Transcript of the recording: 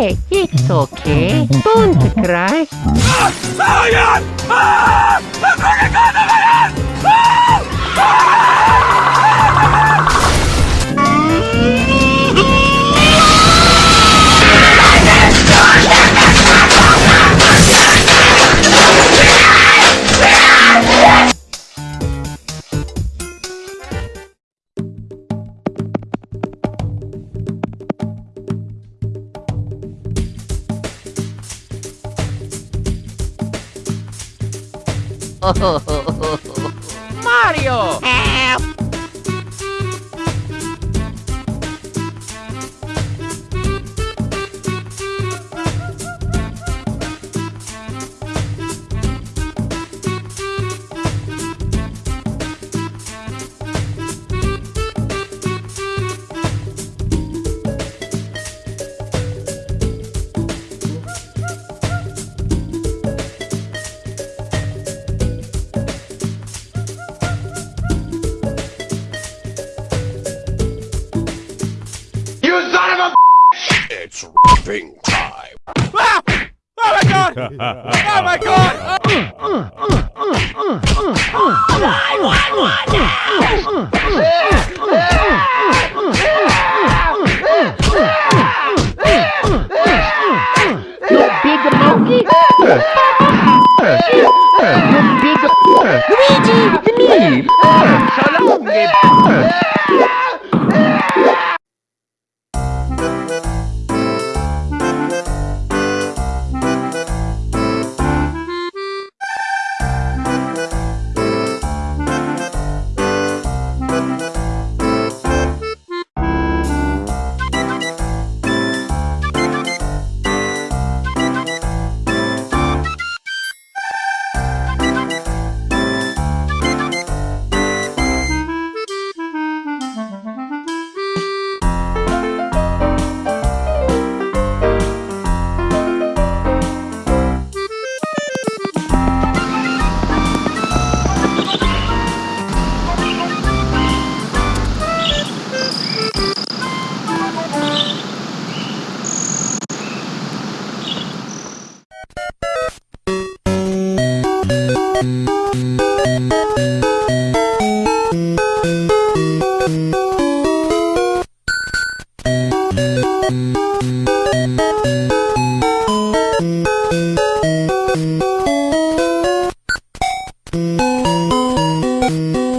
okay. It's okay. Don't cry. Mario! Eh? It's rapping time. Ah! Oh my god! Oh my god! Thank you.